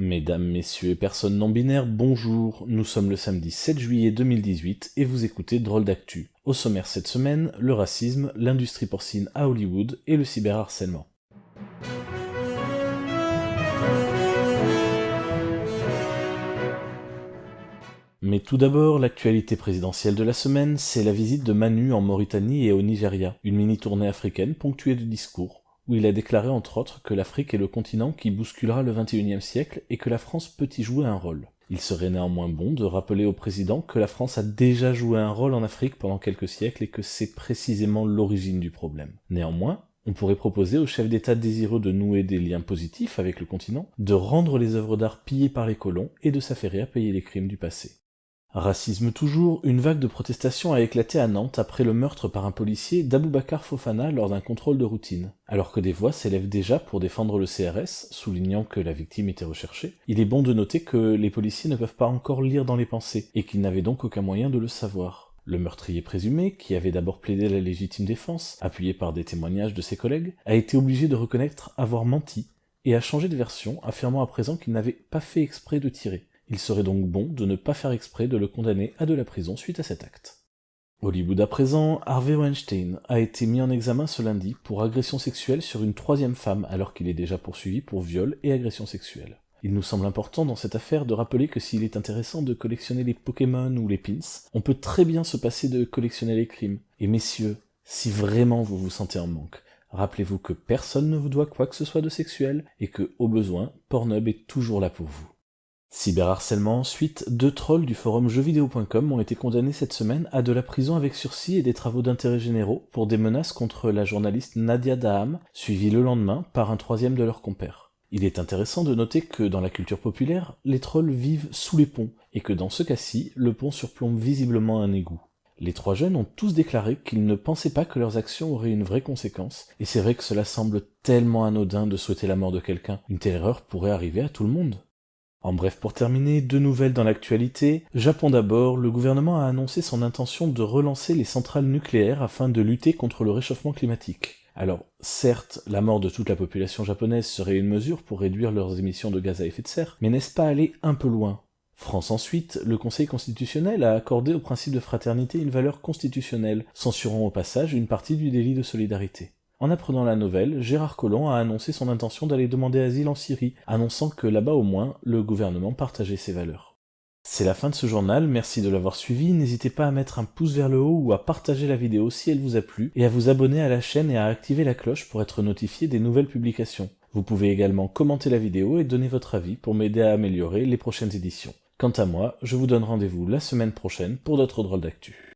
Mesdames, messieurs et personnes non binaires, bonjour. Nous sommes le samedi 7 juillet 2018 et vous écoutez Drôle d'actu. Au sommaire cette semaine, le racisme, l'industrie porcine à Hollywood et le cyberharcèlement. Mais tout d'abord, l'actualité présidentielle de la semaine, c'est la visite de Manu en Mauritanie et au Nigeria, une mini-tournée africaine ponctuée de discours, où il a déclaré entre autres que l'Afrique est le continent qui bousculera le XXIe siècle et que la France peut y jouer un rôle. Il serait néanmoins bon de rappeler au président que la France a déjà joué un rôle en Afrique pendant quelques siècles et que c'est précisément l'origine du problème. Néanmoins, on pourrait proposer au chef d'État désireux de nouer des liens positifs avec le continent, de rendre les œuvres d'art pillées par les colons et de s'affairer à payer les crimes du passé. Racisme toujours, une vague de protestation a éclaté à Nantes après le meurtre par un policier d'Aboubacar Fofana lors d'un contrôle de routine. Alors que des voix s'élèvent déjà pour défendre le CRS, soulignant que la victime était recherchée, il est bon de noter que les policiers ne peuvent pas encore lire dans les pensées, et qu'ils n'avaient donc aucun moyen de le savoir. Le meurtrier présumé, qui avait d'abord plaidé la légitime défense, appuyé par des témoignages de ses collègues, a été obligé de reconnaître avoir menti, et a changé de version, affirmant à présent qu'il n'avait pas fait exprès de tirer. Il serait donc bon de ne pas faire exprès de le condamner à de la prison suite à cet acte. Hollywood à présent, Harvey Weinstein a été mis en examen ce lundi pour agression sexuelle sur une troisième femme alors qu'il est déjà poursuivi pour viol et agression sexuelle. Il nous semble important dans cette affaire de rappeler que s'il est intéressant de collectionner les Pokémon ou les pins, on peut très bien se passer de collectionner les crimes. Et messieurs, si vraiment vous vous sentez en manque, rappelez-vous que personne ne vous doit quoi que ce soit de sexuel et que, au besoin, Pornhub est toujours là pour vous. Cyberharcèlement ensuite, deux trolls du forum jeuxvideo.com ont été condamnés cette semaine à de la prison avec sursis et des travaux d'intérêt généraux pour des menaces contre la journaliste Nadia Daham, suivie le lendemain par un troisième de leurs compères. Il est intéressant de noter que dans la culture populaire, les trolls vivent sous les ponts, et que dans ce cas-ci, le pont surplombe visiblement un égout. Les trois jeunes ont tous déclaré qu'ils ne pensaient pas que leurs actions auraient une vraie conséquence, et c'est vrai que cela semble tellement anodin de souhaiter la mort de quelqu'un. Une telle erreur pourrait arriver à tout le monde. En bref, pour terminer, deux nouvelles dans l'actualité. Japon d'abord, le gouvernement a annoncé son intention de relancer les centrales nucléaires afin de lutter contre le réchauffement climatique. Alors, certes, la mort de toute la population japonaise serait une mesure pour réduire leurs émissions de gaz à effet de serre, mais n'est-ce pas aller un peu loin? France ensuite, le Conseil constitutionnel a accordé au principe de fraternité une valeur constitutionnelle, censurant au passage une partie du délit de solidarité. En apprenant la nouvelle, Gérard Collomb a annoncé son intention d'aller demander asile en Syrie, annonçant que là-bas au moins, le gouvernement partageait ses valeurs. C'est la fin de ce journal, merci de l'avoir suivi, n'hésitez pas à mettre un pouce vers le haut ou à partager la vidéo si elle vous a plu, et à vous abonner à la chaîne et à activer la cloche pour être notifié des nouvelles publications. Vous pouvez également commenter la vidéo et donner votre avis pour m'aider à améliorer les prochaines éditions. Quant à moi, je vous donne rendez-vous la semaine prochaine pour d'autres drôles d'actu.